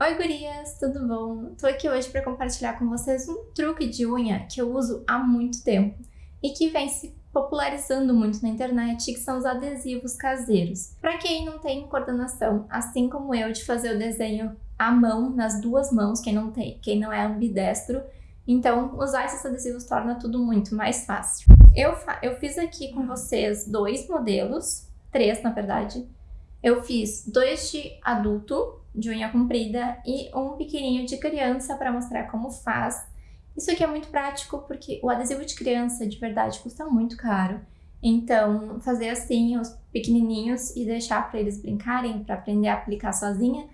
Oi gurias, tudo bom? Tô aqui hoje para compartilhar com vocês um truque de unha que eu uso há muito tempo e que vem se popularizando muito na internet, que são os adesivos caseiros. Para quem não tem coordenação, assim como eu, de fazer o desenho à mão, nas duas mãos, quem não tem, quem não é ambidestro, então usar esses adesivos torna tudo muito mais fácil. Eu, eu fiz aqui com vocês dois modelos, três na verdade, eu fiz dois de adulto, de unha comprida, e um pequenininho de criança para mostrar como faz. Isso aqui é muito prático porque o adesivo de criança, de verdade, custa muito caro. Então, fazer assim, os pequenininhos e deixar para eles brincarem, para aprender a aplicar sozinha,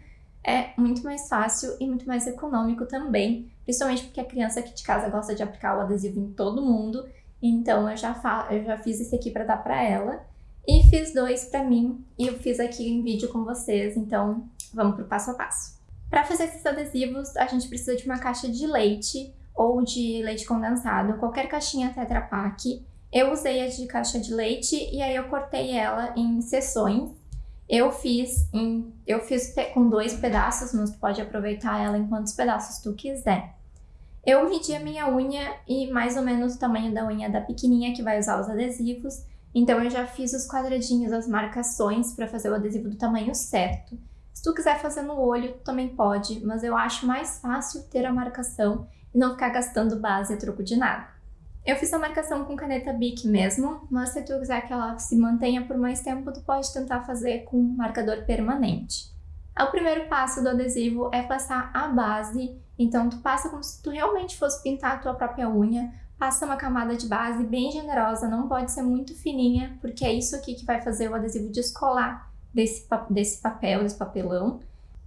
é muito mais fácil e muito mais econômico também, principalmente porque a criança aqui de casa gosta de aplicar o adesivo em todo mundo, então eu já, eu já fiz esse aqui para dar para ela. E fiz dois para mim e eu fiz aqui em vídeo com vocês, então vamos pro passo a passo. Para fazer esses adesivos, a gente precisa de uma caixa de leite ou de leite condensado, qualquer caixinha Tetra Pak. Eu usei a de caixa de leite e aí eu cortei ela em seções. Eu fiz, em, eu fiz com dois pedaços, mas tu pode aproveitar ela em quantos pedaços tu quiser. Eu medi a minha unha e mais ou menos o tamanho da unha da pequenininha que vai usar os adesivos então eu já fiz os quadradinhos, as marcações para fazer o adesivo do tamanho certo. Se tu quiser fazer no olho, também pode, mas eu acho mais fácil ter a marcação e não ficar gastando base a troco de nada. Eu fiz a marcação com caneta Bic mesmo, mas se tu quiser que ela se mantenha por mais tempo, tu pode tentar fazer com marcador permanente. O primeiro passo do adesivo é passar a base, então tu passa como se tu realmente fosse pintar a tua própria unha, Passa uma camada de base bem generosa, não pode ser muito fininha, porque é isso aqui que vai fazer o adesivo descolar desse, desse papel, desse papelão.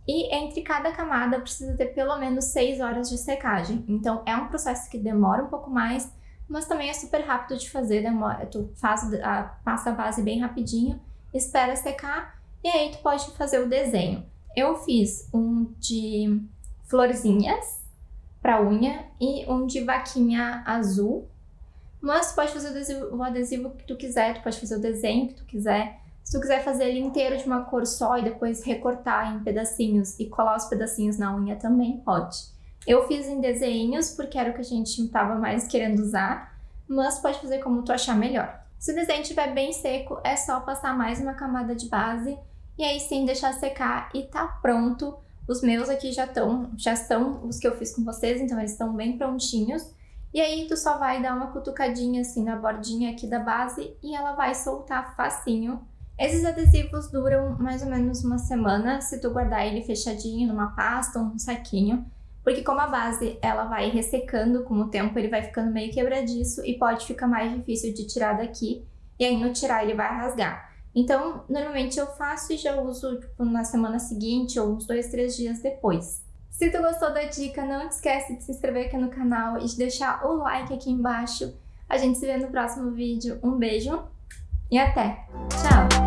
E entre cada camada precisa ter pelo menos 6 horas de secagem. Então é um processo que demora um pouco mais, mas também é super rápido de fazer. Demora, tu faz a, passa a base bem rapidinho, espera secar e aí tu pode fazer o desenho. Eu fiz um de florzinhas, para unha e um de vaquinha azul. Mas pode fazer o adesivo, o adesivo que tu quiser, tu pode fazer o desenho que tu quiser. Se tu quiser fazer ele inteiro de uma cor só e depois recortar em pedacinhos e colar os pedacinhos na unha também pode. Eu fiz em desenhos porque era o que a gente estava mais querendo usar, mas pode fazer como tu achar melhor. Se o desenho estiver bem seco, é só passar mais uma camada de base e aí sim deixar secar e tá pronto os meus aqui já estão, já estão os que eu fiz com vocês, então eles estão bem prontinhos. E aí tu só vai dar uma cutucadinha assim na bordinha aqui da base e ela vai soltar facinho. Esses adesivos duram mais ou menos uma semana se tu guardar ele fechadinho numa pasta ou num saquinho. Porque como a base ela vai ressecando com o tempo, ele vai ficando meio quebradiço e pode ficar mais difícil de tirar daqui. E aí no tirar ele vai rasgar. Então, normalmente eu faço e já uso tipo, na semana seguinte ou uns dois, três dias depois. Se tu gostou da dica, não esquece de se inscrever aqui no canal e de deixar o like aqui embaixo. A gente se vê no próximo vídeo. Um beijo e até! Tchau!